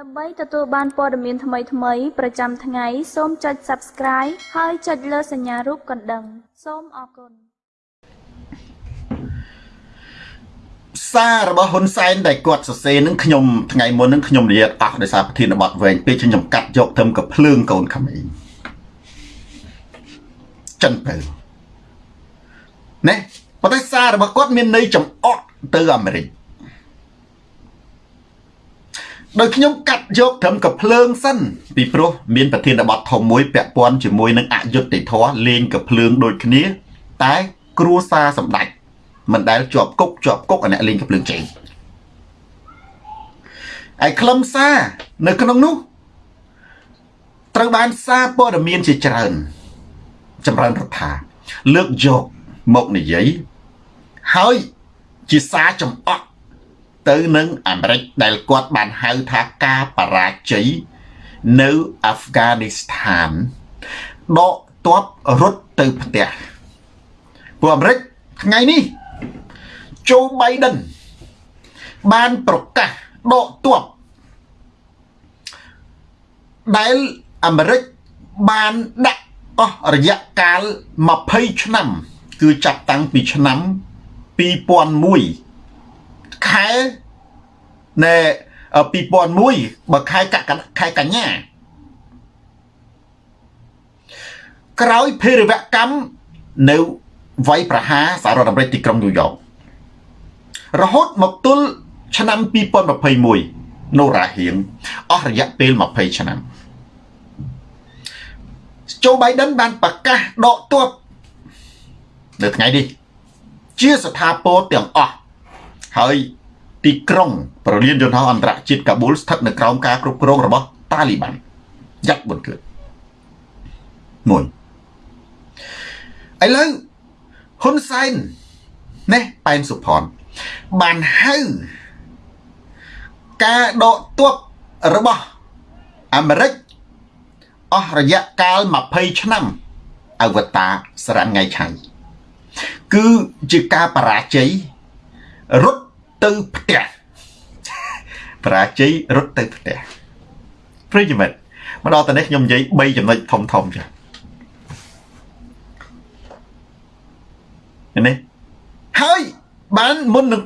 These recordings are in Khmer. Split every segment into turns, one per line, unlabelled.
ដើម្បីទទួលបានព័ត៌មានថ្មីៗប្រចាំថ្ងៃសូមចុច Subscribe ហើយចុចលើសញ្ញារូបកណ្ដឹង សូមអរគុណ
សាររបស់ហ៊ុនសែនដែលគាត់សរសេរនឹងខ្ញុំថ្ងៃមុននឹងខ្ញុំនិយាយអស់ដោយសារប្រធានបទវែងពេកខ្ញុំកាត់យកធ្វើកភ្លើងកូនក្មេងចិនទៅណែប៉ុន្តែសាររបស់គាត់មានន័យចំអកទៅអាមេរិក ដោយខ្ញុំកាត់យកត្រឹមកភ្លើងសិនពីព្រោះមានប្រធានបទធំមួយពាក់ព័ន្ធជាមួយនឹងអយុត្តិធម៌លេងកភ្លើងដូចគ្នា តែគ្រួសារសម្ដេចមិនដែលជាប់គុកជាប់គុកអាអ្នកលេងកភ្លើងចេញឯខ្លឹមសារនៅក្នុងនោះត្រូវបានសារព័ត៌មានជាច្រើន ចម្រើនរដ្ឋាលើកយកមកនិយាយហើយជាសារចំអក ទៅនឹងអាមេរិកដែលគាត់បានហៅថាការបរាជ័យនៅអាហ្វហ្គានីស្ថានដកទ័ពរត់ទៅផ្ទះពួកអាមេរិកថ្ងៃនេះโจ Biden បានប្រកាសដកទ័ពដែលអាមេរិកបានដាក់អស់រយៈកាល20ឆ្នាំ គឺចាប់តាំងពីឆ្នាំ2001 ខែណែ2001បើខែកខែកញ្ញា ក្រោយភេរវកម្មនៅវ័យប្រហារសហរដ្ឋអាមេរិកទីក្រុងញូវយ៉ករហូតមកទល់ឆ្នាំ2021នៅរាហៀងអស់រយៈពេល20ឆ្នាំโจ Biden បានប្រកាសដកទ័ពនៅថ្ងៃនេះជាស្ថាពរទាំងអស់ ហើយទីក្រុងប្រលានយន្តហោះអន្តរជាតិកាប៊ូលស្ថិតនៅក្រោមការគ្រប់គ្រងរបស់តាលីបានយ៉ាត់បុនគឺមួយឥឡូវហ៊ុនសែននេះប៉ែនសុផនបានហៅការដកទ័ពរបស់អាមេរិកអស់រយៈកាល20ឆ្នាំអវតារសរថ្ងៃឆៃគឺជាការបរាជ័យរត់ ទៅផ្ទះបរាជ័យរត់ទៅផ្ទះប្រិយមិត្តមកដល់តនេះខ្ញុំនិយាយ3ចំណុចធំធំចានេះហើយបានមុននឹង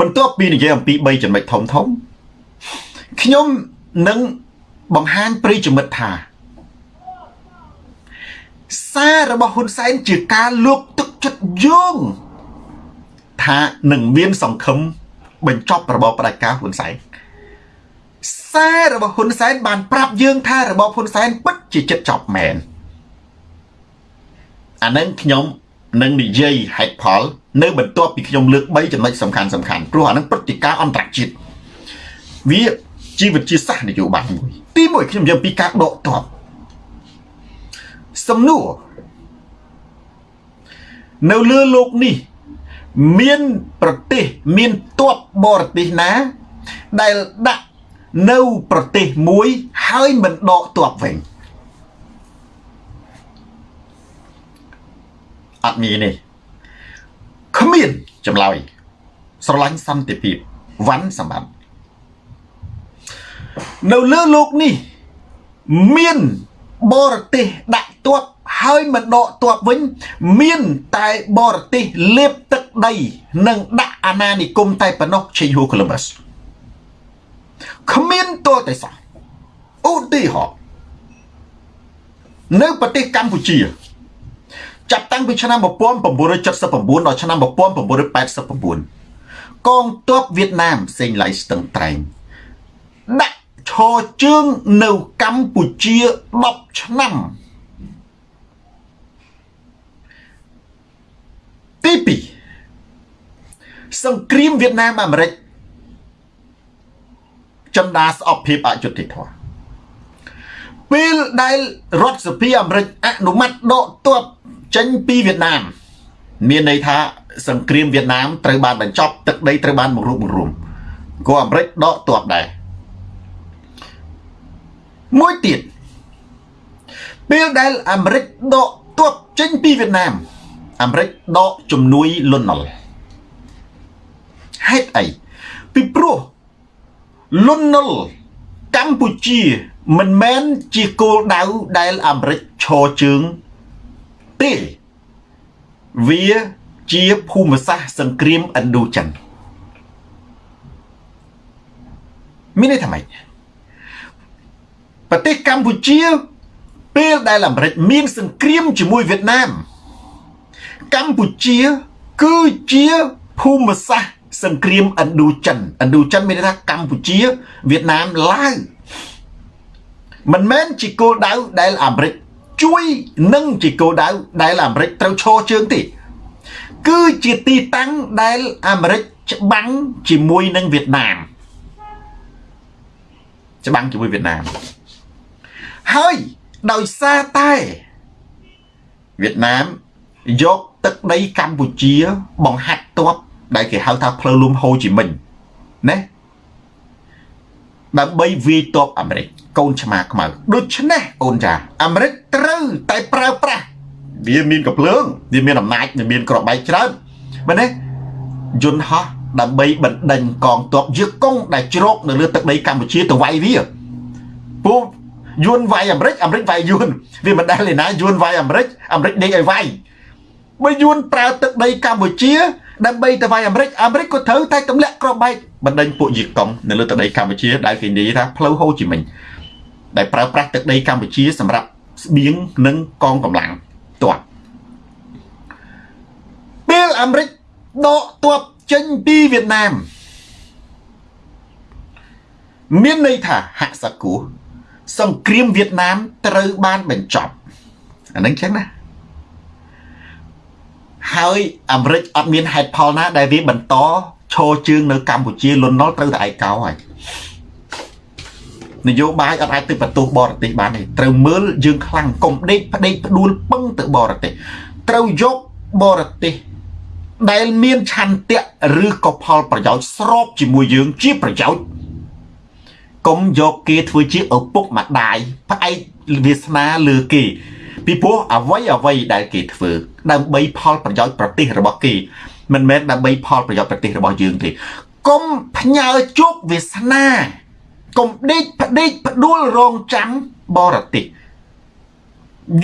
បន្ទាប់ពីនិយាយអំពី3ចំណុចធំធំខ្ញុំនឹងបង្ហាញប្រិយមិត្តថា សាររបស់ហ៊ុនសែនជាការលើកទឹកចិត្តយោង ថានឹងមានសង្ឃឹមបញ្ចប់របបផ្ដាច់ការហ៊ុនសែនសាររបស់ហ៊ុនសែនបានប្រាប់យើងថារបបហ៊ុនសែនពិតជាចិត្តចប់មែនអានឹងខ្ញុំនឹងនិយាយហេតុផល នៅបន្ទាប់ពីខ្ញុំលើក3ចំណុចសំខាន់សំខាន់ព្រោះអានឹងព្រឹត្តិការណ៍អន្តរជាតិវាជីវជាសាស្ត្រនយោបាយមួយទី1ខ្ញុំនិយាយពីការដកទ័ពសំណួរនៅលើលោកនេះ មានប្រទេសមានទ័ពបរទេសណា ដែលដាក់នៅប្រទេសមួយហើយមិនដកទ័ពវិញអត់មានទេគ្មានចម្លើយស្រឡាញ់សន្តិភាពវ៉ាន់សម្បត្តិនៅលើលោកនេះ មានបរទេសដាក់ទ័ព ហើយមិនដកទ័ពវិញ មានតែបរទេសលេបទឹកដី និងដាក់អាណានិគមតែប៉ុណ្ណោះឆេញហួកូឡុំប៊ាសគ្មានទល់តែសោះឧទាហរណ៍នៅប្រទេសកម្ពុជា ចាប់តាំងពីឆ្នាំ1979ដល់ឆ្នាំ1989កងទ័ពវៀតណាមសេងឡៃស្ទឹងត្រែងដាក់ឈរជើងនៅកម្ពុជា10ឆ្នាំ ទី2សង្គ្រាមវៀតណាមអាមេរិកចិនដាស្អប់ភាពអយុត្តិធម៌ពេលដែលរដ្ឋសភាអាមេរិកអនុម័តដកទ័ពចេញពីវៀតណាម មានន័យថាសង្គ្រាមវៀតណាមត្រូវបានបញ្ចប់ទឹកដីត្រូវបានបង្រួបបង្រួមក៏អាមេរិកដកទ័ពដែរមួយទៀតពេលដែលអាមេរិកដកទ័ពចេញពីវៀតណាម អាមេរិកដកជំនួយលន់ណុលហេតុអីពីព្រោះលន់ណុលកម្ពុជាមិនមែនជាគោលដៅដែលអាមេរិកឈរជើងទេវាជាភូមិសាស្ត្រសង្គ្រាមឥណ្ឌូចិនមានន័យថាម៉េចប្រទេសកម្ពុជាពេលដែលអាមេរិកមានសង្គ្រាមជាមួយវៀតណាម កម្ពុជា គឺជាភូមិសាស្ត្រសង្គ្រាមឥណ្ឌូចិនឥណ្ឌូចិនមានន័យថាកម្ពុជាវៀតណាមឡាវមិនមែនជាគោលដៅដែលអាមេរិកជួយនឹងជាគោលដៅដែលអាមេរិកត្រូវឈរជើងទេគឺជាទីតាំងដែលអាមេរិកច្បាំងជាមួយនឹងវៀតណាមច្បាំងជាមួយវៀតណាមហើយដោយសារតែវៀតណាមយក ទឹកដីកម្ពុជា បង្ហាត់ទ័ពដែលគេហៅថាផ្លូវលំហូជីមិញណាដើម្បីវាយទ័ពអាមេរិកកូនឆ្មាខ្មៅដូច្នេះអូនចាអាមេរិកត្រូវតែប្រើប្រាស់វាមានកំភ្លើងវាមានអំណាចវាមានក្របបែកច្រើនមែនទេយន្តហោះដើម្បីបណ្ដេញកងទ័ពយឺកុងដែលជ្រកនៅលើទឹកដីកម្ពុជាទៅវាយវាពូយួនវាយអាមេរិកអាមេរិកវាយយួនវាមិនដែលឯណាយួនវាយអាមេរិកអាមេរិកដេកឲ្យវាយ បើយួនប្រើទឹកដីកម្ពុជាដើម្បីទៅវាយអាមេរិកអាមេរិកក៏ត្រូវតែទម្លាក់ក្របបែកបណ្ដេញពួកយីកុងនៅលើទឹកដីកម្ពុជាដែលគេនិយាយថាផ្លូវហូជីមិញដែលប្រើប្រាស់ទឹកដីកម្ពុជាសម្រាប់ស្បៀងនិងកងកម្លាំងទ័ពពេលអាមេរិកដកទ័ពចេញពីវៀតណាមមានន័យថាហាក់សាគូសង្គ្រាមវៀតណាមត្រូវបានបញ្ចប់អានឹងចឹងណា ហើយអាមេរិកអត់មានហេតុផលណា ដែលវាបន្តឈរជើងនៅកម្ពុជាលន់នល់ត្រូវតែឯកោហើយនយោបាយអត់អាចទៅបន្ទោសបរទេសបានទេត្រូវមើលយើងខ្លាំងកុំដេកផ្ដេកផ្ដួលពឹងទៅបរទេសត្រូវយកបរទេសដែលមានឆន្ទៈឬក៏ផលប្រយោជន៍ស្របជាមួយយើងជាប្រយោជន៍កុំយកគេធ្វើជាឪពុកម្ដាយផ្អែកវាសនាលើគេ ពីព្រោះអ្វីអ្វីដែលគេធ្វើដើម្បីផលប្រយោជន៍ប្រទេសរបស់គេមិនមែនដើម្បីផលប្រយោជន៍ប្រទេសរបស់យើងទេកុំផ្ញើជោគវាសនាកុំដេកផ្ដេកផ្ដួលរងចាំបរទេស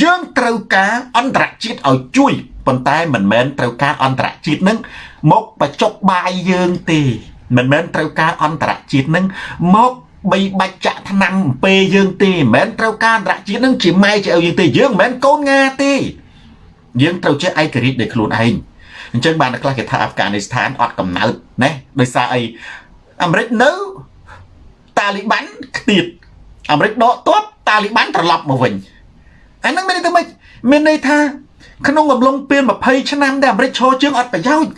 យើងត្រូវការអន្តរជាតិឲ្យជួយប៉ុន្តែមិនមែនត្រូវការអន្តរជាតិនឹងមកបច្ចុកបាយយើងទេមិនមែនត្រូវការអន្តរជាតិនឹងមក បីបាច់ចាក់ថ្នាំអំពេយើងទេមិនមែនត្រូវការអន្តរជាតិនឹងជាម៉ែជាឪយើងទេយើងមិនមែនកូនងាទេយើងត្រូវចេះឯករាជ្យដោយខ្លួនឯងអញ្ចឹងបានខ្លះគេថាអាហ្វហ្គានីស្ថានអត់កំណើតណាដោយសារអីអាមេរិកនៅតាលីបាន់ខ្ទៀតអាមេរិកដកទ័ពតាលីបាន់ត្រឡប់មកវិញអាហ្នឹងមានន័យថាម៉េចមានន័យថាក្នុងកំឡុងពេល20ឆ្នាំដែលអាមេរិកឈរជើងអត់ប្រយោជន៍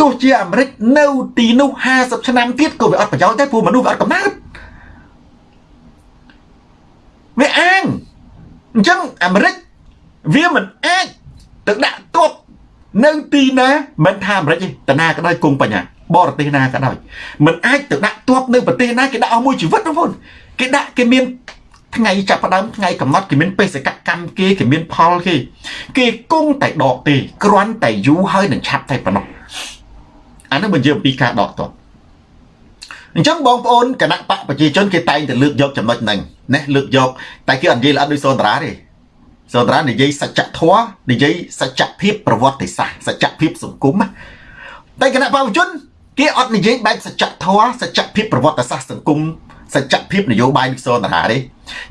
ទោះជាអាមេរិកនៅទីនោះ50ឆ្នាំទៀតក៏វាអត់ប្រយោជន៍ដែរព្រោះមនុស្សវាអត់កំណើត វាអាងអញ្ចឹងអាមេរិកវាមិនអាចទៅដាក់ទ័ពនៅទីណាមិនថាអាមេរិកទេតាណាក៏ដោយគង់បញ្ញាបរទេសណាក៏ដោយមិនអាចទៅដាក់ទ័ពនៅប្រទេសណាគេដាក់អស់មួយជីវិតបងប្អូនគេដាក់គេមានថ្ងៃចាប់ផ្ដើមថ្ងៃកំណត់គេមានបេសកកម្មគេគេមានផលគេគេគង់តែដកទេគ្រាន់តែយូរហើយនឹងឆាប់តែប៉ុណ្ណោះអានេះបញ្ជាអំពីការដកទ័ព អញ្ចឹងបងប្អូនគណៈបកប្រជាជនគេតែងតែលើកយកចំណុចហ្នឹងណាលើកយក តែគេអត់និយាយល្អដូចសូនតារាទេសន្តានិយាយសច្ចធម៌និយាយសច្ចភាពប្រវត្តិសាស្ត្រសច្ចភាពសង្គមតែគណៈបព្វជិនគេអត់និយាយបែបសច្ចធម៌សច្ចភាពប្រវត្តិសាស្ត្រសង្គមសច្ចភាពនយោបាយវិសន្តារាទេ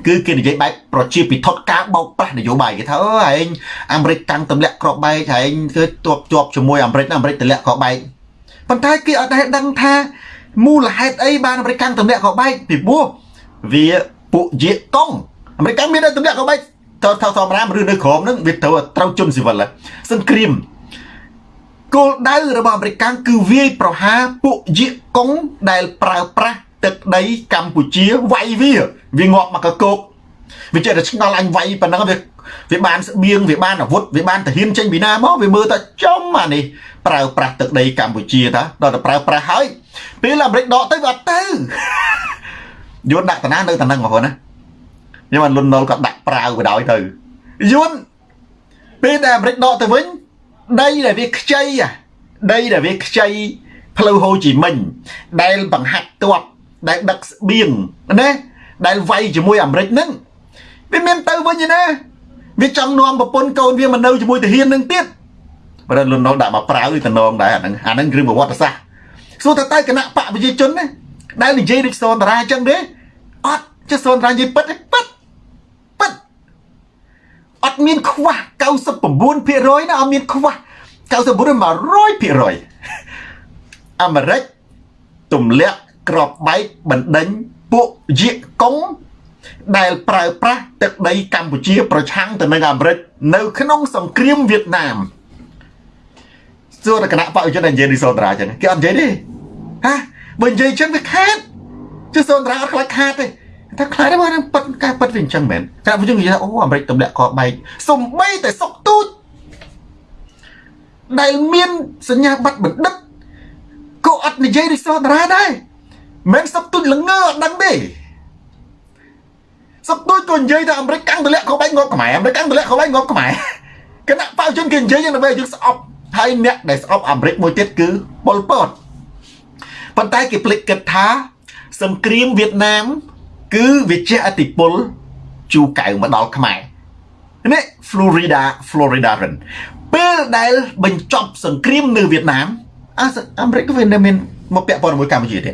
គឺគេនិយាយបែបប្រជាពិធដ្ឋការបោកប្រាស់នយោបាយគេថាអើឯងអាមេរិកតាំងទម្លាក់ក្របបែកឯងគឺទាប់ជាប់ជាមួយអាមេរិកអាមេរិកទម្លាក់ក្របបែកប៉ុន្តែគេអត់ដែលដឹងថា មូលហេតុអីបានអាមេរិកកាំងទម្លាក់ក្របបែកពីព្រោះវាពួកយាកុងអាមេរិកមានតែទម្លាក់ក្របបែកតើថោធម្មតាឬនៅក្រមនឹងវាត្រូវត្រូវជន់ស៊ីវិលសង្គ្រាមគោលដៅរបស់អាមេរិកគឺវាយប្រហារពួកយាកុងដែលប្រើប្រាស់ទឹកដីកម្ពុជាវាយវាវាងាប់មកកកោកវាចេះតែឆ្ងល់អញវាយប៉ុណ្ណឹងវាវាបានស្បៀងវាបានអាវុធវាបានទាហានចេញពីណាមកវាមើលតែចំអានេះ ប្រើប្រាស់ទឹកដីកម្ពុជាតាដល់តែប្រើប្រាស់ហើយពេលអាមេរិកដកទៅវាអត់ទៅយួនដាក់តាណានៅតានឹងបងប្អូនណាខ្ញុំបានលុនណុលក៏ដាក់ប្រាវបដ ாய் ទៅយួនពេលដែលអាមេរិកដកទៅវិញដីដែលវាខ្ចីដីដែលវាខ្ចីផ្លូវហូជីមិញដែលបង្ហាត់ទ័ពដែលដឹកស្បៀងណាដែលវាយជាមួយអាមេរិកហ្នឹងវាមានទៅវិញណាវាចង់នាំប្រពន្ធកូនវាមកនៅជាមួយទាហាននឹងទៀត បើលន់ណុលដាក់មកប្រាវទៅនងដែរអាហ្នឹងអាហ្នឹងរឿងប្រវត្តិសាស្ត្រសួរទៅទៅគណៈបកប្រជាជនណាដែលនិយាយដូចសនតារាអញ្ចឹងទេអត់ចេះសនតារានិយាយពិតទេពិតពិតអត់មានខ្វះ99%ណាអត់មានខ្វះ99% 100%អាមេរិកទម្លាក់ក្របបែកបណ្ដេញពួកយាកកុងដែលប្រើប្រាស់ទឹកដីកម្ពុជា ប្រឆាំងទៅនឹងអាមេរិកនៅក្នុងសង្គ្រាមវៀតណាម សួរតែគណៈបព្វជិតនិយាយនេះសូនតារាចឹងគេអត់និយាយទេហាបើនិយាយចឹងវាខាតជិះសូនតារាអត់ខ្លាចខាតទេតែខ្លាចទេបងប៉ិតការប៉ិតវាអញ្ចឹងមែនគណៈបព្វជិតនិយាយអូអាមេរិកទម្លាក់កបែកសំបីតែសុកទូចដែលមានសញ្ញាបត្របណ្ឌិតក៏អត់និយាយដូចសូនតារាដែរមិនសុកទូចល្ងើអត់ដឹងទេសុកទូចក៏និយាយថាអាមេរិកកាំងទម្លាក់កបែកងប់ខ្មែរអាមេរិកកាំងទម្លាក់កបែកងប់ខ្មែរគណៈបព្វជិតគេនិយាយយ៉ាងណាយើងស្អប់ ហើយអ្នកដែលស្អប់អាមេរិកមួយទៀតគឺប៉ុលពតប៉ុន្តែគេភ្លេចគិតថា សង្គ្រាមវៀតណាម គឺវាជះឥទ្ធិពលជូកៅមកដល់ខ្មែរនេះ Florida Florida រិនពេលដែលបញ្ចប់សង្គ្រាមនៅវៀតណាមអាអាមេរិកវានៅមានមកពាក់ព័ន្ធជាមួយកម្ពុជាទេ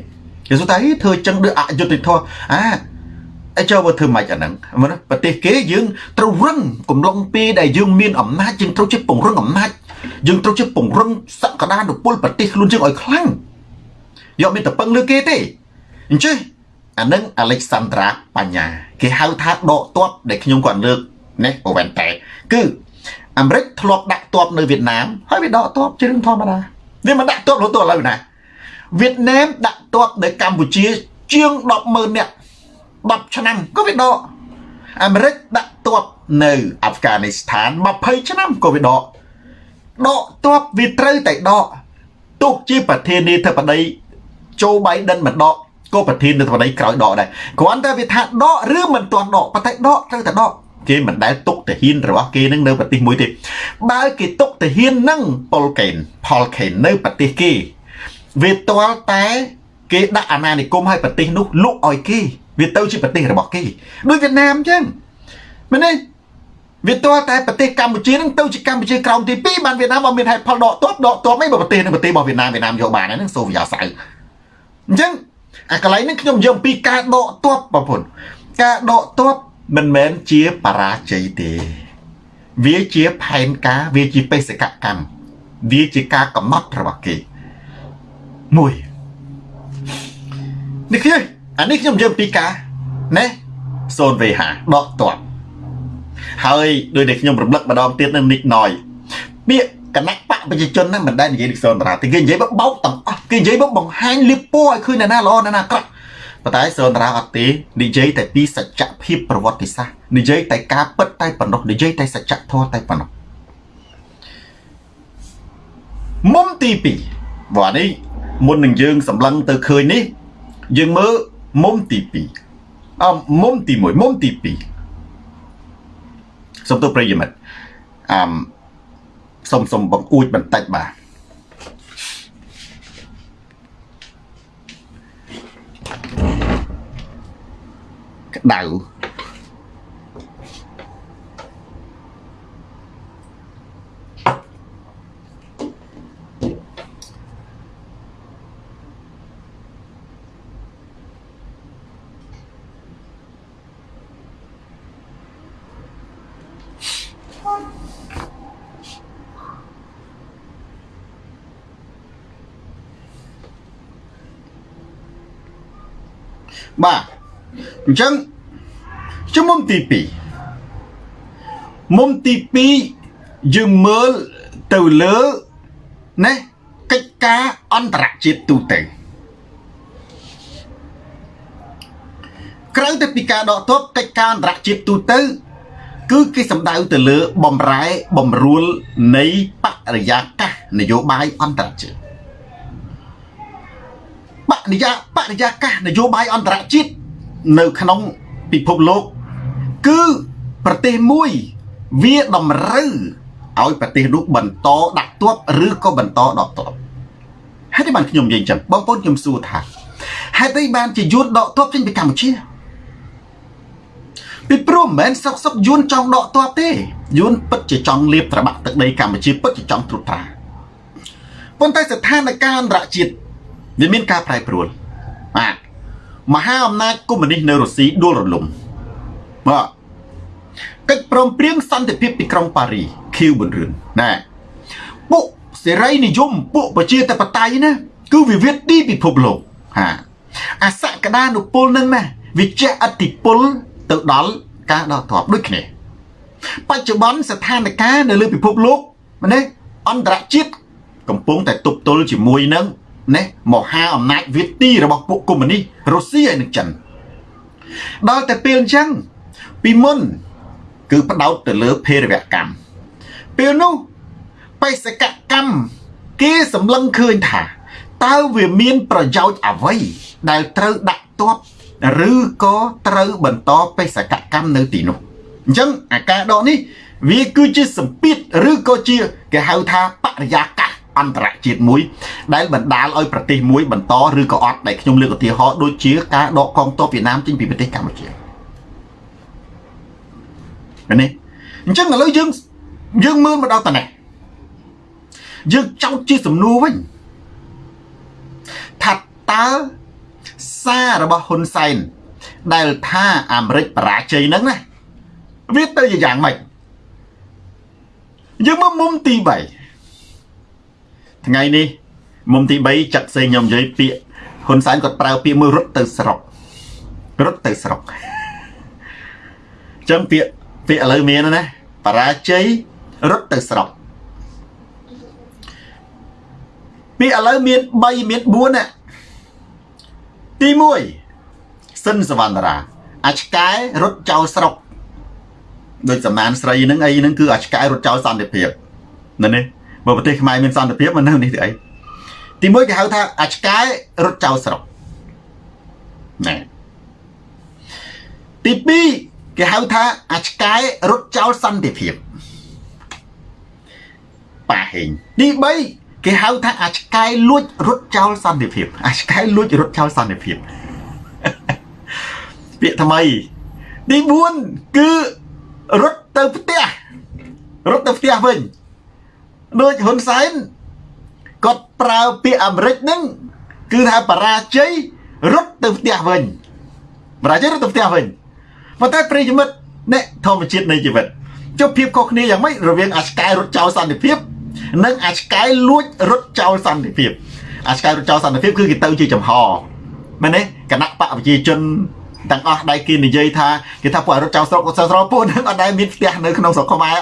គេសួរថាធ្វើចឹងដូចអយុត្តិធម៌អា អីចូលមកធ្វើម៉េចអាហ្នឹងប្រទេសគេយើងត្រូវរឹងកំឡុងពេលដែលយើងមានអំណាចយើងត្រូវជាពង្រឹងអំណាចយើងត្រូវជាពង្រឹងសក្តានុពលប្រទេសខ្លួនយើងឲ្យខ្លាំងយកមានតែពឹងលើគេទេអញ្ចឹងអានឹងអាឡិចសាន់ត្រាបញ្ញា គេហៅថាដកទ័ពដែលខ្ញុំគាត់លើកនេះអូវ៉ែនតែគឺអាមេរិកធ្លាប់ដាក់ទ័ពនៅវៀតណាមហើយវាដកទ័ពជារឿងធម្មតាវាមិនដាក់ទ័ពរហូតដល់ឥឡូវណាវៀតណាមដាក់ទ័ពនៅកម្ពុជាជាង100,000នាក់ 10ឆ្នាំក៏វាដកអាមេរិកដាក់ទ័ពនៅអាហ្វហ្គានីស្ថាន20ឆ្នាំក៏វាដកដកទ័ពវាត្រូវតែដកទោះជាប្រធានាធិបតីโจ Biden មិនដកក៏ប្រធានាធិបតីក្រោយដកដែរគ្រាន់តែវាថាដកឬមិនទាន់ដកប៉ុន្តែដកត្រូវតែដកគេមិនដែលទុកទាហានរបស់គេនឹងនៅប្រទេសមួយទេបើគេទុកទាហាននឹងប៉ុលកេនផលកេននៅប្រទេសគេវាទាល់តែគេដាក់អាណានិគមឲ្យប្រទេសនោះលុកឲ្យគេ វាទៅជាប្រទេសរបស់គេដូចវៀតណាមអញ្ចឹងមែនទេវាទាល់តែប្រទេសកម្ពុជានឹងទៅជាកម្ពុជាក្រោមទី2បានវៀតណាមអត់មានហេតុផលដកទ័ពដកទ័ពអីបើប្រទេសនឹងប្រទេសរបស់វៀតណាមវៀតណាមយកបានហ្នឹងសូវយ៉ាសៅអញ្ចឹងអាកន្លែងនេះខ្ញុំយកពីការដកទ័ពបងប្អូនការដកទ័ពមិនមែនជាបរាជ័យទេ វាជាផែនការវាជាបេសកកម្មវាជាការកំណត់របស់គេមួយនេះខ្ញុំ អានេះខ្ញុំយកពីការណែ 0V5 ដកទ័ពហើយដោយដែលខ្ញុំរំលឹកម្ដងទៀតនៅនិចណយពាក្យគណៈបកប្រជាជនហ្នឹងមិនដែលនិយាយពីសនតារាទេគេនិយាយបោកទាំងអស់គេនិយាយមកបង្ហាញលៀបពណ៌ឲ្យឃើញអ្នកណាល្អអ្នកណាអាក្រក់ប៉ុន្តែសនតារាអត់ទេនិយាយតែពីសច្ចភាពប្រវត្តិសាស្ត្រនិយាយតែការពិតតែប៉ុណ្ណោះនិយាយតែសច្ចធម៌តែប៉ុណ្ណោះមុំទី2បើនេះមុននឹងយើងសម្លឹងទៅឃើញនេះយើងមើល មុំទី2អមុំទី1មុំទី2សូមទោសប្រិយមិត្តអឺសូមសូមបង្អួចបន្តិចបាទក្តៅបាទ អញ្ចឹងជំមុំទី2មុំទី2យើងមើលទៅលើណាកិច្ចការអន្តរជាតិទូទៅក្រៅទៅពីការដកទ័ពកិច្ចការអន្តរជាតិទូទៅ គឺគេសំដៅទៅលើបំរែបំរួលនៃបរិយាកាសនយោបាយអន្តរជាតិបរិយាបរិយាកាសនយោបាយអន្តរជាតិ នៅក្នុងពិភពលោក គឺប្រទេសមួយវាតម្រូវឲ្យប្រទេសនោះបន្តដាក់ទ័ពឬក៏បន្តដកទ័ពហេតុអីបានខ្ញុំនិយាយចឹងបងប្អូនខ្ញុំសួរថាហេតុអីបានជាយួនដកទ័ពចេញពីកម្ពុជាពីព្រោះមិនមែនសុកសុកយួនចង់ដកទ័ពទេយួនពិតជាចង់លៀបត្របាក់ទឹកដីកម្ពុជាពិតជាចង់ត្រួតត្រាប៉ុន្តែស្ថានភាពអន្តរជាតិវាមានការប្រែប្រួលបាទ មហាអំណាចកុម្មុយនីសនៅរុស្ស៊ីដួលរលំបាទកិច្ចព្រមព្រៀងសន្តិភាពទីក្រុងប៉ារីខៀវប៊ុនរឿនណាពួកសេរីនិយមពួកប្រជាធិបតេយ្យណាគឺវិវាទទីពិភពលោកហាអាសក្តានុពលនឹងណាវាជះអតិពលទៅដល់ការដកទ័ពដូចគ្នាបច្ចុប្បន្នស្ថានភាពនៅលើពិភពលោកម្នេះអន្តរជាតិកំពុងតែទប់ទល់ជាមួយនឹង ណាមហាអំណាចវៀតទីរបស់ពួកកុម្មុយនីសរុស្ស៊ីហើយនឹងចិនដល់តែពេលអញ្ចឹងពីមុន គឺផ្ដោតទៅលើភេរវកម្មពេលនោះបេសកកម្មគេសម្លឹងឃើញថាតើវាមានប្រយោជន៍អ្វីដែលត្រូវដាក់ទ័ពឬក៏ត្រូវបន្តបេសកកម្មនៅទីនោះអញ្ចឹងអាការដកនេះវាគឺជាសម្ពាធឬក៏ជាគេហៅថាបរិយាកាស អន្តរជាតិមួយ ដែលបណ្ដាលឲ្យប្រទេសមួយបន្តឬក៏អត់ដែលខ្ញុំលើកឧទាហរណ៍ដូចជាការដកកងទ័ពវៀតណាមចេញពីប្រទេសកម្ពុជានេះអញ្ចឹងឥឡូវយើងយើងមើលមកដល់តនេះយើងចោទជាសំណួរវិញថាតើសាររបស់ហ៊ុនសែនដែលថាអាមេរិកបរាជ័យហ្នឹងណាវាទៅជាយ៉ាងម៉េចយើងមកមុំទី3 ថ្ងៃនេះមុំទី3ចាក់សេងខ្ញុំនិយាយពាក្យហ៊ុនសែនគាត់ប្រើពាក្យមួយរត់ទៅស្រុករត់ទៅស្រុកអញ្ចឹងពាក្យពាក្យឥឡូវមានណាបរាជ័យរត់ទៅស្រុកពាក្យឥឡូវមាន3មាន4ណាទី1សិនសវណ្ណរាអាឆ្កែរត់ចោលស្រុកដូចសំណានស្រីហ្នឹងអីហ្នឹងគឺអាឆ្កែរត់ចោលសន្តិភាពនៅនេះ បើប្រទេសខ្មែរមានសន្តិភាពមិននៅនេះទេអីទី1គេហៅថាអាឆ្កែរត់ចោលស្រុកណែទី2គេហៅថាអាឆ្កែរត់ចោលសន្តិភាពប៉ាហេងទី3គេហៅថាអាឆ្កែលួចរត់ចោលសន្តិភាពអាឆ្កែលួចរត់ចោលសន្តិភាពពាក្យថ្មីទី4គឺរត់ទៅផ្ទះរត់ទៅផ្ទះវិញ ដូចហ៊ុនសែនគាត់ប្រើពាក្យអាមេរិកហ្នឹងគឺថាបរាជ័យរត់ទៅផ្ទះវិញបរាជ័យរត់ទៅផ្ទះវិញប៉ុន្តែប្រិយមិត្តអ្នកធម្មជាតិនៃជីវិតចុះភាពខុសគ្នាយ៉ាងម៉េចរវាងអាឆ្កែរត់ចោលសន្តិភាព និងអាឆ្កែលួចរត់ចោលសន្តិភាពអាឆ្កែរត់ចោលសន្តិភាពគឺគេទៅជាចំហមែនទេគណៈបកប្រជាជនទាំងអស់ដែលគេនិយាយថាគេថាពួករត់ចោលស្រុកស្រុកពួកនឹងអត់ដែលមានផ្ទះនៅក្នុងស្រុកខ្មែរ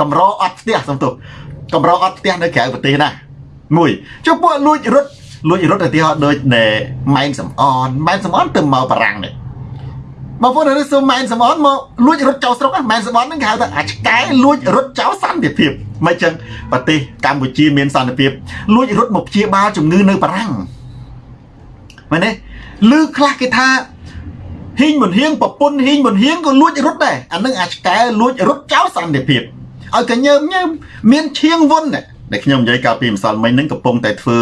កម្រអត់ផ្ទះសំទោស កម្រអត់ផ្ទះនៅក្រៅប្រទេសណាមួយចុះពួកលួចរត់លួចរត់ឧទាហរណ៍ដូចណែម៉ែនសំអនម៉ែនសំអនទៅមកបារាំងនេះបងប្អូននៅសុំម៉ែនសំអនមកលួចរត់ចោលស្រុកម៉ែនសំអនហ្នឹងគេហៅថាអាឆ្កែលួចរត់ចោលសន្តិភាពមិនចឹងប្រទេសកម្ពុជាមានសន្តិភាពលួចរត់មកព្យាបាលជំងឺនៅបារាំងមែនទេឮខ្លះគេថាហ៊ីងមុនហៀងប្រពន្ធហ៊ីងមុនហៀងក៏លួចរត់ដែរអានឹងអាឆ្កែលួចរត់ចោលសន្តិភាព ឲ្យកញើមញើមមានឈៀងវុនដែលខ្ញុំនិយាយកាលពីម្សិលមិញហ្នឹងកំពុងតែធ្វើ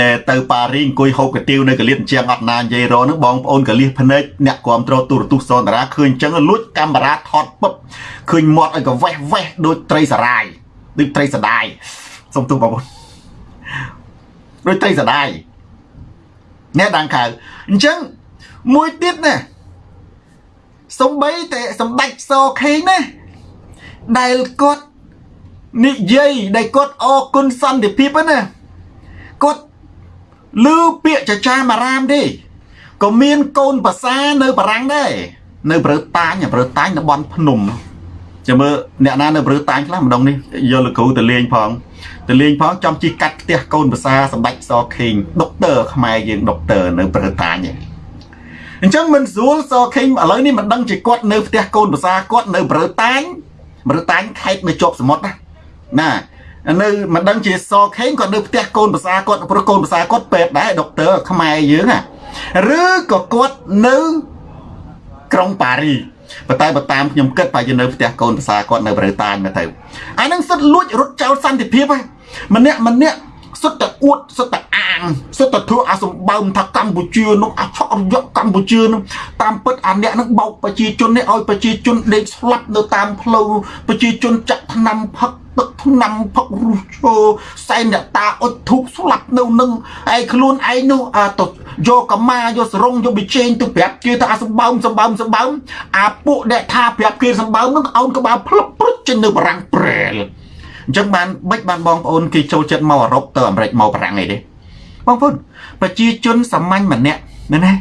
ណែទៅប៉ារីអង្គុយហូបកាទៀវនៅកលៀតជាងអត់ណានិយាយរហ្នឹងបងប្អូនកលៀសភ្នែកអ្នកគ្រប់គ្រងទូរទស្សន៍សនតារាឃើញអញ្ចឹងលួចកាមេរ៉ាថតពឹបឃើញមាត់ឲ្យកវេះវេះដូចត្រីសារាយដូចត្រីសដាយសុំទោសបងប្អូនដូចត្រីសដាយអ្នកដាងខៅអញ្ចឹងមួយទៀតណាសំបីតែសម្ដេចសខេងណា ដែលគាត់និយាយដែលគាត់អរគុណសន្តិភាពណាគាត់លឺពាក្យចចាមអារាមទេក៏មានកូនភាសានៅបារាំងដែរនៅប្រើតាញប្រើតាញនៅបនភ្នំចាំមើលអ្នកណានៅប្រើតាញខ្លះម្ដងនេះយកលោកគ្រូទៅលេងផងទៅលេងផងចំជិះកាត់ផ្ទះកូនភាសាសម្ដេចសខេងដុកទ័រខ្មែរយើងដុកទ័រនៅប្រើតាញអញ្ចឹងមិនស្រួលសខេងឥឡូវនេះមិនដឹងជាគាត់នៅផ្ទះកូនភាសាគាត់នៅប្រើតាញ ប្រតាញ់ខេតនៅជាប់សមុទ្រណាណានៅមិនដឹងជាសខេងគាត់នៅផ្ទះកូនភាសាគាត់ព្រោះកូនភាសាគាត់ពេទ្យដែរដុកទ័រខ្មែរយើងណាឬក៏គាត់នៅក្រុងប៉ារីប៉ុន្តែបើតាមខ្ញុំគិតបើយើងនៅផ្ទះកូនភាសាគាត់នៅប្រេតាញមកទៅអានឹងសិតលួចរត់ចោលសន្តិភាពហ្នឹងម្នាក់ម្នាក់ សុទ្ធតែអួតសុទ្ធតែអាងសុទ្ធតែធ្វើអាសម្បើមថាកម្ពុជានោះអាឆក់រយៈកម្ពុជានោះតាមពិតអាអ្នកនឹងបោកប្រជាជននេះឲ្យប្រជាជនដេកស្លាប់នៅតាមផ្លូវប្រជាជនចាក់ថ្នាំផឹកទឹកថ្នាំផឹករុសឈើសែនអ្នកតាអុចធូបស្លាប់នៅនឹងឯខ្លួនឯងនោះអាទៅយកកម្មាយកសរងយកបិជែងទៅប្រាប់គេថាអាសម្បើមសម្បើមសម្បើមអាពួកដែលថាប្រាប់គេសម្បើមនឹងអោនក្បាលផ្លឹបព្រុចចេញនៅបារាំងប្រែល អញ្ចឹងបានបិចបានបងប្អូនគេចូលចិត្តមកអឺរ៉ុបទៅអាមេរិកមកបារាំងអីទេបងប្អូនប្រជាជនសាមញ្ញម្នាក់ណាណា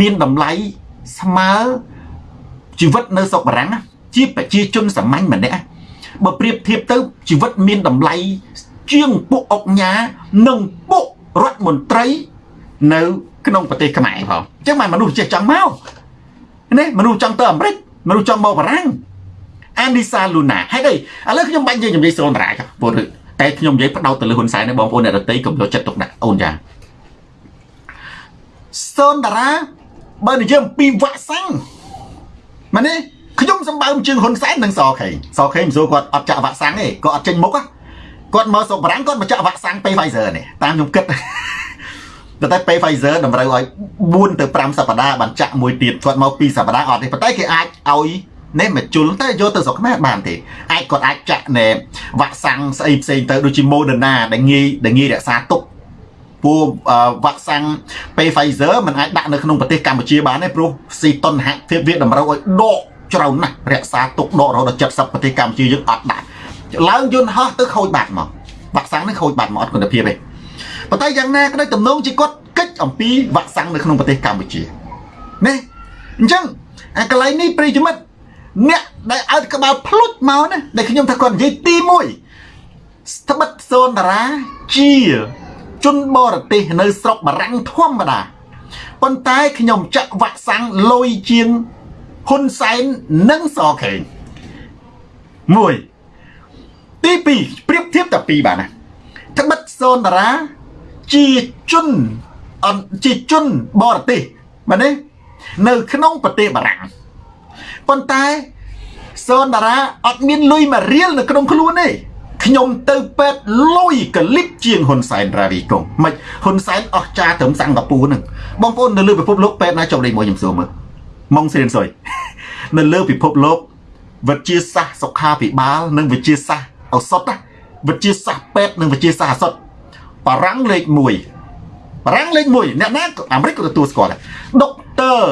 មានតម្លៃស្មើជីវិតនៅស្រុកបារាំងជាប្រជាជនសាមញ្ញម្នាក់បើប្រៀបធៀបទៅជីវិតមានតម្លៃជាងពួកអុកញ៉ានិងពួករដ្ឋមន្ត្រីនៅក្នុងប្រទេសខ្មែរផងអញ្ចឹងបានមនុស្សចេះចង់មកនេះមនុស្សចង់ទៅអាមេរិកមនុស្សចង់មកបារាំង អានីសាលូណាហេតុអីឥឡូវខ្ញុំបាញ់និយាយនិយាយសូនតារាចុះពលតែខ្ញុំនិយាយផ្ដោតទៅលើហ៊ុនសែននេះបងប្អូនអ្នកដទៃកុំយកចិត្តទុកដាក់អូនចាសូនតារាបើនិយាយអំពីវ៉ាក់សាំងមែនទេខ្ញុំសម្បើមជើងហ៊ុនសែននិងសខេងសខេងមិនសួរគាត់អត់ចាក់វ៉ាក់សាំងទេគាត់អត់ចេញមុខគាត់មកសុកបារាំងគាត់មកចាក់វ៉ាក់សាំងពេល Pfizer នេះតាមខ្ញុំគិតតែពេល Pfizer តម្រូវឲ្យ4ទៅ5សប្តាហ៍បានចាក់មួយទៀតគាត់មក2សប្តាហ៍អត់ទេប៉ុន្តែគេអាចឲ្យ នេះមកជុលតែយកទៅស្រុកខ្មែរបានទេអាចគាត់អាចចាក់ណែវ៉ាក់សាំងស្អីផ្សេងទៅដូចជា Moderna ដែលងាយដែលងាយរក្សាទុកពួកវ៉ាក់សាំងពេល Pfizer มันអាចដាក់នៅក្នុងប្រទេសកម្ពុជាបានទេព្រោះស៊ីតុនហភាពវាតម្រូវឲ្យដកច្រើនណាស់រក្សាទុកដករហូតដល់70ប្រទេសកម្ពុជាយើងអត់ដាក់ឡើងយន្តហោះទៅខូចបាត់មកវ៉ាក់សាំងនេះខូចបាត់មកអត់គុណភាពទេប៉ុន្តែយ៉ាងណាក៏ដោយទំនងជាគាត់កិច្ចអំពីវ៉ាក់សាំងនៅក្នុងប្រទេសកម្ពុជានេះអញ្ចឹងអាកន្លែងនេះប្រិយមិត្ត អ្នកដែលឲ្យក្បាលភ្លុចមកណាដែលខ្ញុំថាគាត់និយាយទី1ស្បិតសូនតារាជាជនបរទេសនៅស្រុកបារាំងធម្មតាប៉ុន្តែខ្ញុំចាក់វ៉ាក់សាំងលុយជាងហ៊ុនសែននិងសខេង1ទី2ប្រៀបធៀបតែពីរបាទណាត្បិតសូនតារាជាជនអជាជនបរទេសបាទនេះនៅក្នុងប្រទេសបារាំង ប៉ុន្តែសូនតារាអត់មានលុយមួយរៀលនៅក្នុងខ្លួនទេខ្ញុំទៅពេទ្យលុយកលិបជាងហ៊ុនសែនរាវីកុងមិនហ៊ុនសែនអស់ចាត្រឹមសិង្ហបុរីហ្នឹងបងប្អូននៅលើពិភពលោកពេទ្យណាចុះលេខមួយខ្ញុំសួរមើលម៉ុងសេនសុយនៅលើពិភពលោកវិទ្យាសាស្ត្រសុខាភិបាល និងវិទ្យាសាស្ត្រឱសថវិទ្យាសាស្ត្រពេទ្យនិងវិទ្យាសាស្ត្រឱសថបារាំងលេខ1បារាំងលេខ1អ្នកណាអាមេរិកក៏ទទួលស្គាល់ដែរដុកទ័រ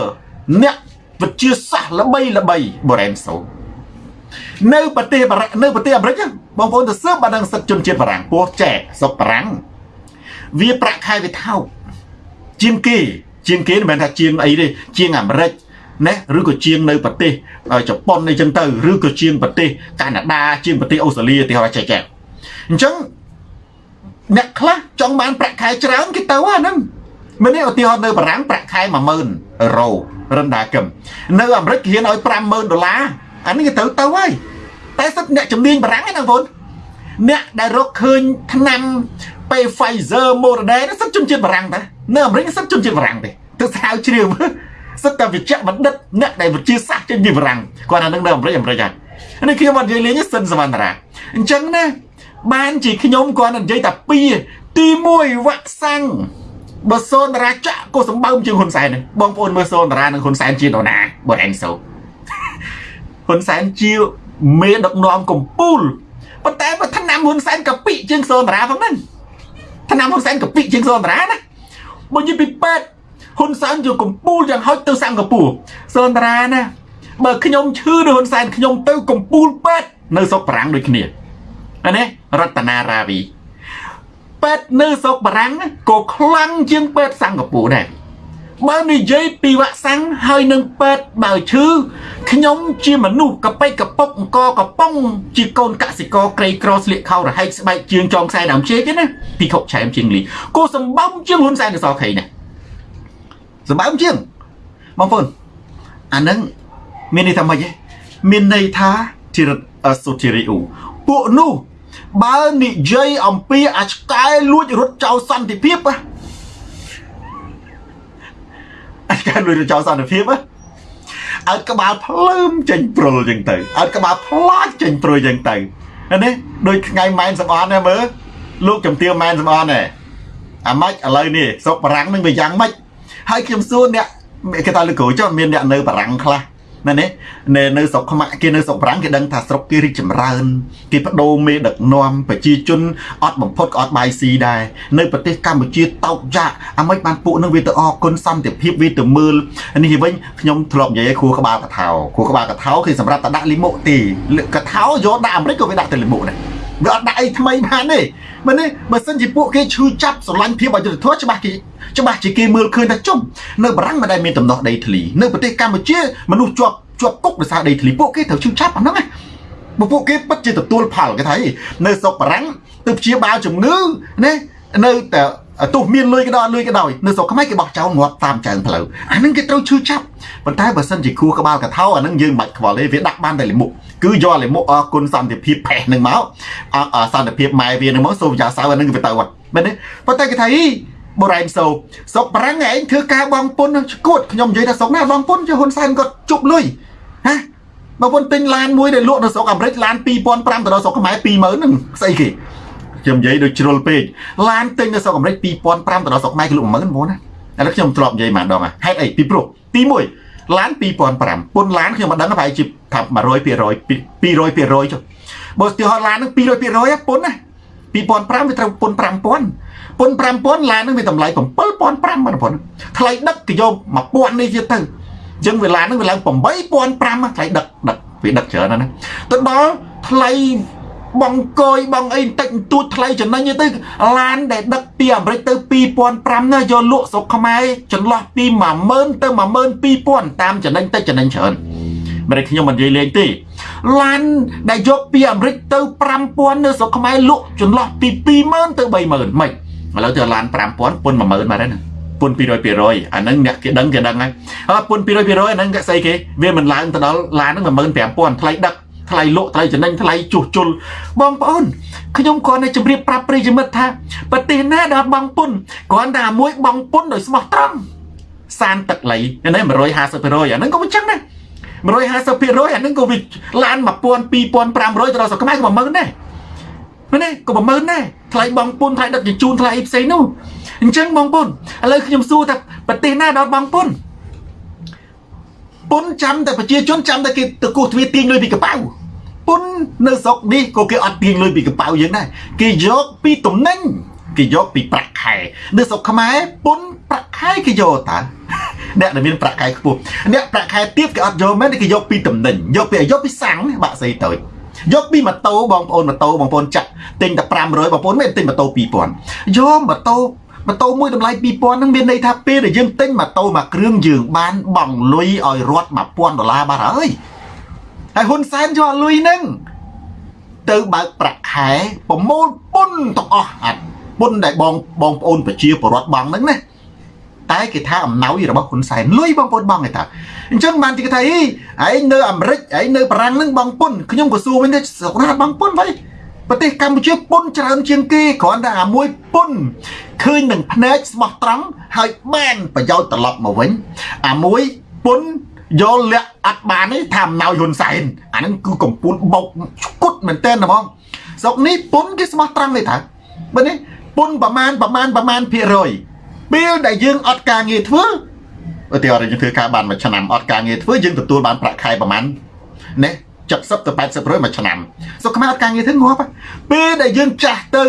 អ្នក វិទ្យាសាស្ត្រល្បីល្បីបូរ៉ែនសូនៅប្រទេសបារាំងនៅប្រទេសអាមេរិកបងប្អូនទៅសើបបានដឹងសិទ្ធិជនជាតិបារាំងពោះចែកសុកបារាំងវាប្រាក់ខែវាថោកជាងគេជាងគេមិនមែនថាជាងអីទេជាងអាមេរិកណាឬក៏ជាងនៅប្រទេសជប៉ុនអីចឹងទៅឬក៏ជាងប្រទេសកាណាដាជាងប្រទេសអូស្ត្រាលីទីហោចែកចែកអញ្ចឹងអ្នកខ្លះចង់បានប្រាក់ខែច្រើនគេទៅអាហ្នឹង មិននេះឧទាហរណ៍នៅបារាំងប្រាក់ខែ10000អឺរ៉ូរិនដាកឹមនៅអាមេរិកគេហ៊ានឲ្យ50000ដុល្លារអានេះគេទៅទៅហើយតែសិតអ្នកជំនាញបារាំងហ្នឹងបងអ្នកដែលរកឃើញថ្នាំពេល Pfizer Moderna សិតជនជាតិបារាំងតានៅអាមេរិកសិតជនជាតិបារាំងទេទៅស្រាវជ្រាវមើលសិតតែវិជ្ជបណ្ឌិតអ្នកដែលវិទ្យាសាស្ត្រជនជាតិបារាំងគាត់អានឹងនៅអាមេរិកអាមេរិកហើយនេះខ្ញុំអត់និយាយលេងសិនសវណ្ណរាអញ្ចឹងណាបានជាខ្ញុំគាត់និយាយតែពីរទី1វ៉ាក់សាំង បើសូនតារាចាក់ក៏សម្បើមជាងហ៊ុនសែនបងប្អូនមើលសូនតារានិងហ៊ុនសែនជានរណាបើអេងសូហ៊ុនសែនជាមេដឹកនាំកម្ពុជាប៉ុន្តែបើថ្នាំហ៊ុនសែនកពិជាងសូនតារាផងហ្នឹងថ្នាំហ៊ុនសែនកពិជាងសូនតារាណាបើនិយាយពីពេទ្យហ៊ុនសែនជាកម្ពុជាយ៉ាងហោចទៅសិង្ហបុរីសូនតារាណាបើខ្ញុំឈឺដោយហ៊ុនសែនខ្ញុំទៅកម្ពុជាពេទ្យនៅស្រុកប្រាំងដូចគ្នាអានេះរតនារាវី ពេទ្យនៅស្រុកបារាំងក៏ខ្លាំងជាងពេទ្យសិង្ហបុរីដែរបើនិយាយពីវ៉ាក់សាំងហើយនឹងពេទ្យបើឈឺខ្ញុំជាមនុស្សកប៉ិកកពុកអង្គកប៉ុងជាកូនកសិករក្រីក្រស្លៀកខោរហែកស្បែកជើងចងខ្សែដើមជេកទេណាពីខុកឆែមជាងលីគូសម្បំជាងហ៊ុនសែនទៅសខេណាសម្បំជាងបងប្អូនអានឹងមានន័យថាម៉េចទេមានន័យថាជាសុធិរិអ៊ូពួកនោះ បើនិយាយអំពីអាឆ្កែលួចរត់ចោលសន្តិភាពអាឆ្កែលួចរត់ចោលសន្តិភាពអើក្បាលភ្លើមចេញព្រុលចឹងទៅអើក្បាលផ្លាច់ចេញព្រុលចឹងទៅនេះដូចថ្ងៃម៉ែនសំអនណាមើលលោកចំទាវម៉ែនសំអនហ៎អាម៉េចឥឡូវនេះស្រុកបារាំងនឹងវាយ៉ាងម៉េចហើយខ្ញុំសួរអ្នកគេថាលោកគ្រូចុះមានអ្នកនៅបារាំងខ្លះ ណានេះនៅនៅស្រុកខ្មែរគេនៅស្រុកបារាំងគេដឹងថាស្រុកគេរីកចម្រើនគេបដូរមេដឹកនាំប្រជាជនអត់បំផុតក៏អត់បាយស៊ីដែរនៅប្រទេសកម្ពុជាតោកយ៉ាអាម៉េចបានពួកនឹងវាទៅអរគុណសន្តិភាពវាទៅមើលនេះវិញខ្ញុំធ្លាប់និយាយឲ្យគ្រូក្បាលកថាគ្រូក្បាលកថាគឺសម្រាប់តែដាក់លីមុទេកថាយកដាក់អាមេរិកក៏វាដាក់តែលីមុដែរ វាអត់ដាក់អីថ្មីបានទេមែនទេបើសិនជាពួកគេឈឺចាប់ស្រឡាញ់ភាពអយុត្តិធម៌ច្បាស់គេច្បាស់ជាគេមើលឃើញថាជុំនៅបារាំងមិនដែលមានដំណោះដីធ្លីនៅប្រទេសកម្ពុជាមនុស្សជាប់ជាប់គុកដោយសារដីធ្លីពួកគេត្រូវឈឺចាប់អាហ្នឹងណាបើពួកគេពិតជាទទួលផលគេថានៅស្រុកបារាំងទៅព្យាបាលជំងឺណានៅតែ ទោះមានលុយក៏ដោយលុយក៏ដោយនៅស្រុកខ្មែរគេបោះចោលងាប់តាមចើងផ្លូវអាហ្នឹងគេត្រូវឈឺចាប់ប៉ុន្តែបើសិនជាគួរក្បាលកថាអាហ្នឹងយើងមិនបាច់ខ្វល់ទេវាដាក់បានតែលិមុខគឺយកលិមុខអរគុណសន្តិភាពផេះហ្នឹងមកសន្តិភាពម៉ែវាហ្នឹងមកសូមយ៉ាសៅអាហ្នឹងវាទៅអត់មែនទេប៉ុន្តែគេថាអីបូរ៉ែនសូស្រុកប្រាំងឯងធ្វើការបងពុនឈួតខ្ញុំនិយាយថាស្រុកណាបងពុនជាហ៊ុនសែនគាត់ជប់លុយហ៎បងពុនទិញឡានមួយដែលលក់នៅស្រុកអាមេរិកឡាន2500ទៅដល់ស្រុកខ្មែរ20000ហ្នឹងស្អីគេ ខ្ញុំនិយាយដូចជ្រុលពេកឡានទិញនៅស្រុកអាមេរិក2500ទៅដល់ស្រុកខ្មែរគេលក់10000បងណាឥឡូវខ្ញុំធ្លាប់និយាយម្ដងហេតុអីពីព្រោះទី1ឡាន2500ពុនឡានខ្ញុំមិនដឹងប្រហែលជាថា100% 200%ចុះបើស្ទើរឡានហ្នឹង200%ពុនណា2005វាត្រូវពុន5000ពុន5000ឡានហ្នឹងវាតម្លៃ7500បងប្អូនថ្លៃដឹកគេយក1000នេះទៀតទៅអញ្ចឹងវាឡានហ្នឹងវាឡើង8500ថ្លៃដឹកដឹកវាដឹកច្រើនណាស់ទៅដល់ថ្លៃ បងកយបងអីបន្តិចបន្តួចថ្លៃចំណេញទៅឡានដែលដឹកពីអាមេរិកទៅ2005ណាយកលក់ស្រុកខ្មែរចន្លោះពី10000ទៅ12000តាមចំណេញតិចចំណេញច្រើនមិនខ្ញុំមិននិយាយលេងទេឡានដែលយកពីអាមេរិកទៅ5000នៅស្រុកខ្មែរលក់ចន្លោះពី20000ទៅ30000មិនឥឡូវទៅឡាន5000ពុន10000មកហើយណាពុន200%អាហ្នឹងអ្នកគេដឹងគេដឹងហើយហើយពុន200%អាហ្នឹងគេស្អីគេវាមិនឡើងទៅដល់ឡានហ្នឹង15000ថ្លៃដឹក ថ្លៃលក់ថ្លៃចំណេញថ្លៃជួសជុលបងប្អូនខ្ញុំគ្រាន់តែជម្រាបប្រាប់ប្រិយមិត្តថាប្រទេសណាដែលអត់បងពុនគ្រាន់តែមួយបងពុនដោយស្មោះត្រង់សានទឹកលៃនេះ150%អាហ្នឹងក៏មិនចឹងដែរ150%អាហ្នឹងក៏វាឡាន1000 2500ទៅដល់ស្រុកខ្មែរក៏10000ដែរមែនទេក៏10000ដែរថ្លៃបងពុនថ្លៃដឹកជញ្ជូនថ្លៃផ្សេងនោះអញ្ចឹងបងពុនឥឡូវខ្ញុំសួរថាប្រទេសណាដល់បងពុន ពុនចាំតែប្រជាជនចាំតែគេទៅគោះទ្វារទាញលុយពីកប៉ៅពុននៅស្រុកនេះក៏គេអត់ទាញលុយពីកប៉ៅយើងដែរគេយកពីតំណែងគេយកពីប្រាក់ខែនៅស្រុកខ្មែរពុនប្រាក់ខែគេយកតើអ្នកដែលមានប្រាក់ខែខ្ពស់អ្នកប្រាក់ខែទាបគេអត់យកមែនគេយកពីតំណែងយកពីយកពីសាំងបាក់ស្អីទៅយកពីម៉ូតូបងប្អូនម៉ូតូបងប្អូនចាក់ទិញតែ500បងប្អូនមិនទិញម៉ូតូ2000យកម៉ូតូ ម៉ូតូមួយតម្លៃ2000ហ្នឹងមានន័យថាពេលដែលយើងទិញម៉ូតូមួយគ្រឿងយើងបានបង់លុយឲ្យរត់1000ដុល្លារបាត់ហើយហើយហ៊ុនសែនយកលុយហ្នឹងទៅបើកប្រាក់ខែប្រមូលពុនទាំងអស់អាពុនដែលបងបងប្អូនប្រជាពលរដ្ឋបង់ហ្នឹងណាតែគេថាអំណោយរបស់ហ៊ុនសែនលុយបងប្អូនបងគេថាអញ្ចឹងបានគេថាអីឯងនៅអាមេរិកឯងនៅបារាំងហ្នឹងបងពុនខ្ញុំក៏សួរវិញថាស្រុកណាបងពុនវិញ ប្រទេសកម្ពុជាពុនច្រើនជាងគេគ្រាន់តែអាមួយពុនឃើញនឹងភ្នែកស្មោះត្រង់ហើយបានប្រយោជន៍ត្រឡប់មកវិញអាមួយពុនយកលាក់អត់បានទេថាអំណោយហ៊ុនសែនអាហ្នឹងគឺកំពូលបោកឈុតមែនតើហ្មងស្រុកនេះពុនគេស្មោះត្រង់ទេថាបើនេះពុនប្រមាណប្រមាណប្រមាណភាគរយពេលដែលយើងអត់ការងារធ្វើឧទាហរណ៍យើងធ្វើការបានមួយឆ្នាំអត់ការងារធ្វើយើងទទួលបានប្រាក់ខែប្រមាណណា 70ទៅ80%មួយឆ្នាំស្រុកខ្មែរអត់ការងារធ្វើងាប់ពេលដែលយើងចាស់ទៅ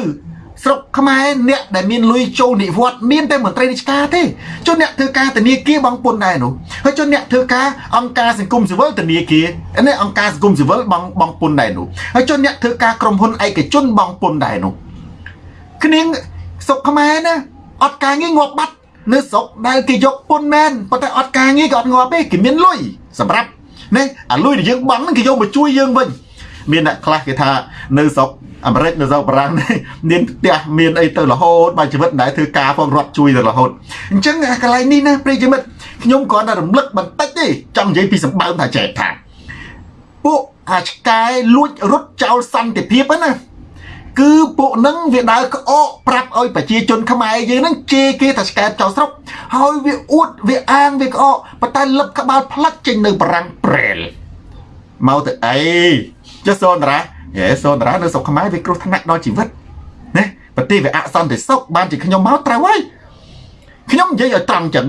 ស្រុកខ្មែរអ្នកដែលមានលុយចូលនិវត្តន៍មានតែមន្ត្រីរាជការទេចុះអ្នកធ្វើការធនាគារបងពុនដែរនោះហើយចុះអ្នកធ្វើការអង្គការសង្គមស៊ីវិលធនាគារនេះអង្គការសង្គមស៊ីវិលបងបងពុនដែរនោះហើយចុះអ្នកធ្វើការក្រុមហ៊ុនឯកជនបងពុនដែរនោះគ្នាស្រុកខ្មែរណាអត់ការងារងាប់បាត់នៅស្រុកដែលគេយកពុនមែនប៉ុន្តែអត់ការងារក៏អត់ងាប់ទេគេមានលុយសម្រាប់ នេះអាលុយដែលយើងបង់ហ្នឹងគេយកមកជួយយើងវិញមានអ្នកខ្លះគេថានៅស្រុកអាមេរិកនៅស្រុកបារាំងនេះមានផ្ទះមានអីទៅរហូតបើជីវិតមិនដែលធ្វើការផងរត់ជួយទៅរហូតអញ្ចឹងអាកន្លែងនេះណាប្រិយមិត្តខ្ញុំគ្រាន់តែរំលឹកបន្តិចទេចង់និយាយពីសម្បើមថាចែកថាពួកអាឆ្កែលួចរត់ចោលសន្តិភាពណា គឺពួកនឹងវាដើរក្អកប្រាប់ឲ្យប្រជាជនខ្មែរយើងហ្នឹងជេរគេថាឆ្កែចោលស្រុកហើយវាអួតវាអាងវាក្អកប៉ុន្តែលឹបក្បាលផ្លាច់ចេញនៅបារាំងប្រែលមកទៅអីចុះសូនតារាហេសូនតារានៅស្រុកខ្មែរវាគ្រោះថ្នាក់ដល់ជីវិតណាប្រទេសវាអសន្តិសុខបានជាខ្ញុំមកត្រូវហើយខ្ញុំនិយាយឲ្យត្រង់ចឹង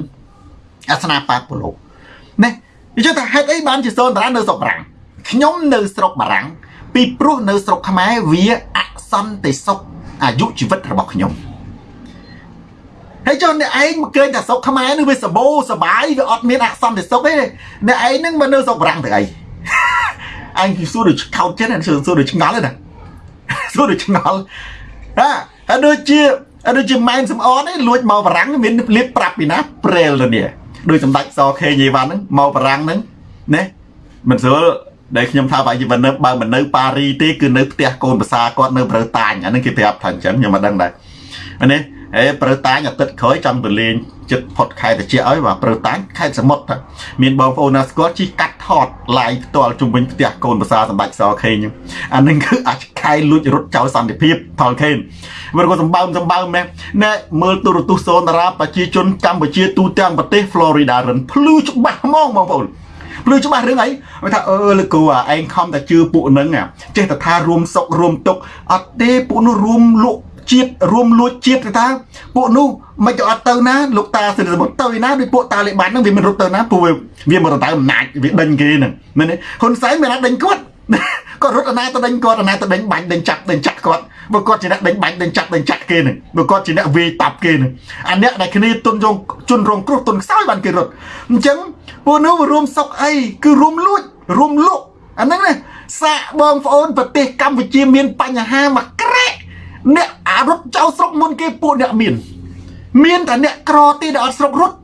អាសនាបាតពលលោកណានិយាយថាហេតុអីបានជាសូនតារានៅស្រុកបារាំងខ្ញុំនៅស្រុកបារាំង ពីព្រោះនៅស្រុកខ្មែរវាអសន្តិសុខអាយុជីវិតរបស់ខ្ញុំហើយចុះអ្នកឯងមកគេងតែស្រុកខ្មែរនឹងវាសបោសបាយវាអត់មានអសន្តិសុខទេអ្នកឯងនឹងមកនៅស្រុកបារាំងទៅអីអញសួរដូចខោតចិត្តសួរសួរដូចឆ្ងល់ទេណាសួរដូចឆ្ងល់ហាហើយដូចជាដូចជាម៉ែនសំអននេះលួចមកបារាំងមានលៀបប្រាប់ពីណាប្រេលទៅនេះដោយសម្ដេចសខេញីវ៉ាន់ហ្នឹងមកបារាំងហ្នឹងណាមិនស្រួល ដែលខ្ញុំថាបើមិននៅបើមិននៅប៉ារីទេគឺនៅផ្ទះកូនប្រសាគាត់នៅប្រៅតាញអាហ្នឹងគេប្រាប់ថាអញ្ចឹងខ្ញុំមិនដឹងដែរនេះហេប្រៅតាញអាទិត្យក្រោយចង់ទៅលេងចិត្តផុតខែតិចឲ្យបាទប្រៅតាញខេត្តសមុទ្រមានបងប្អូនណាស្គាល់ជិះកាត់ថតឡាយផ្ទាល់ជុំវិញផ្ទះកូនប្រសាសម្ដេចសខេងអានឹងគឺអាចខែលួចរត់ចោលសន្តិភាពផលខេនវាក៏សម្បើមសម្បើមមែនណែមើលទូរទស្សន៍សូនតារាប្រជាជនកម្ពុជាទូទាំងប្រទេស Florida រិនភ្លឺច្បាស់ហ្មងបងប្អូនភ្លឺច្បាស់រឿងអីគាត់ថាអឺលោកគ្រូអាឯងខំតែជឿពួកនឹងចេះតែថារួមសុករួមទុកអត់ទេពួកនោះរួមលក់ជាតិរួមលួចជាតិទៅថាពួកនោះមិនក៏អត់ទៅណាលោកតាសិទ្ធិសមុទ្រទៅណាដោយពួកតាលីបានហ្នឹងវាមិនរត់ទៅណាពួកវាមិនរត់ទៅអំណាចវាដេញគេហ្នឹងមែនទេហ៊ុនសែនមិនអាចដេញគាត់ គាត់រត់អាណាទៅដេញគាត់អាណាទៅដេញបាញ់ដេញចាក់ដេញចាក់គាត់បើគាត់ជាអ្នកដេញបាញ់ដេញចាក់ដេញចាក់គេហ្នឹងបើគាត់ជាអ្នកវាយតាប់គេហ្នឹងអាអ្នកដែលគ្នាទុនរងជន់រងគ្រោះទុនខ្សោយបានគេរត់អញ្ចឹងពួកនោះរួមសុកអីគឺរួមលួចរួមលក់អាហ្នឹងណាសាកបងប្អូនប្រទេសកម្ពុជាមានបញ្ហាមកក្រែកអ្នកអារត់ចោលស្រុកមុនគេពួកអ្នកមាន មានតែអ្នកក្រទេដែលអត់ស្រុករត់